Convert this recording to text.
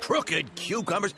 Crooked cucumbers.